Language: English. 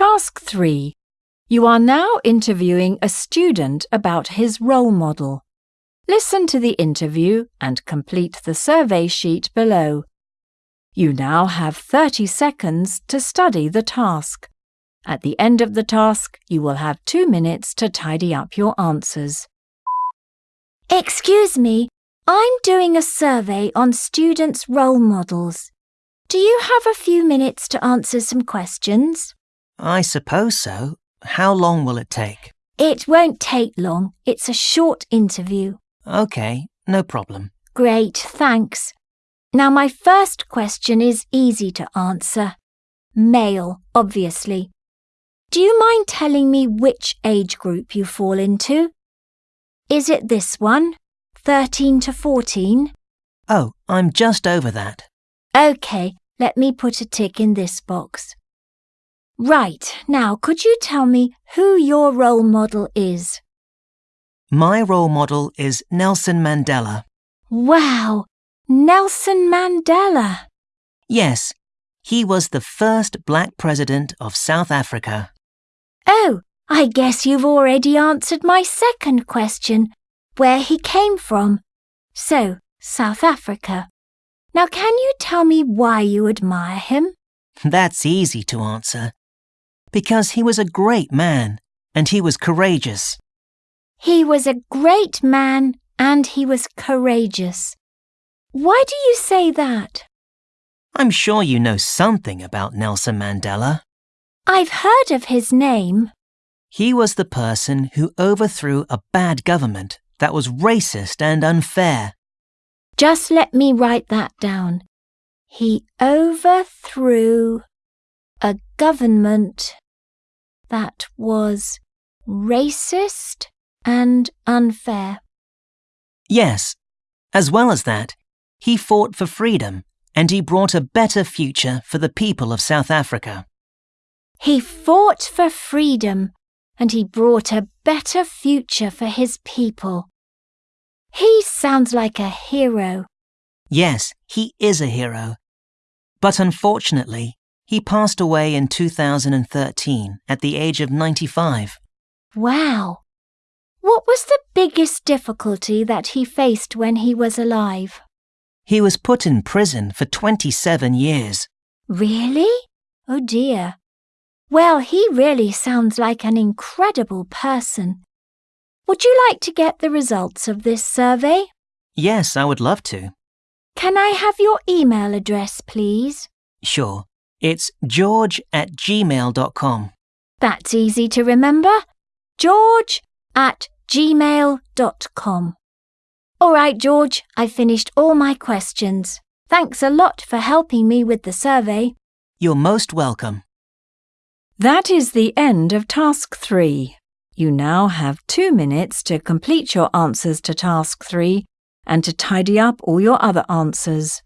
Task 3. You are now interviewing a student about his role model. Listen to the interview and complete the survey sheet below. You now have 30 seconds to study the task. At the end of the task, you will have two minutes to tidy up your answers. Excuse me, I'm doing a survey on students' role models. Do you have a few minutes to answer some questions? I suppose so. How long will it take? It won't take long. It's a short interview. OK, no problem. Great, thanks. Now, my first question is easy to answer. Male, obviously. Do you mind telling me which age group you fall into? Is it this one, 13 to 14? Oh, I'm just over that. OK, let me put a tick in this box. Right, now could you tell me who your role model is? My role model is Nelson Mandela. Wow, Nelson Mandela. Yes, he was the first black president of South Africa. Oh, I guess you've already answered my second question, where he came from. So, South Africa. Now, can you tell me why you admire him? That's easy to answer. Because he was a great man and he was courageous. He was a great man and he was courageous. Why do you say that? I'm sure you know something about Nelson Mandela. I've heard of his name. He was the person who overthrew a bad government that was racist and unfair. Just let me write that down. He overthrew a government that was racist and unfair. Yes, as well as that, he fought for freedom and he brought a better future for the people of South Africa. He fought for freedom and he brought a better future for his people. He sounds like a hero. Yes, he is a hero. But unfortunately, he passed away in 2013 at the age of 95. Wow. What was the biggest difficulty that he faced when he was alive? He was put in prison for 27 years. Really? Oh dear. Well, he really sounds like an incredible person. Would you like to get the results of this survey? Yes, I would love to. Can I have your email address, please? Sure. It's george at gmail.com. That's easy to remember. George at gmail.com. All right, George, I've finished all my questions. Thanks a lot for helping me with the survey. You're most welcome. That is the end of Task 3. You now have two minutes to complete your answers to Task 3 and to tidy up all your other answers.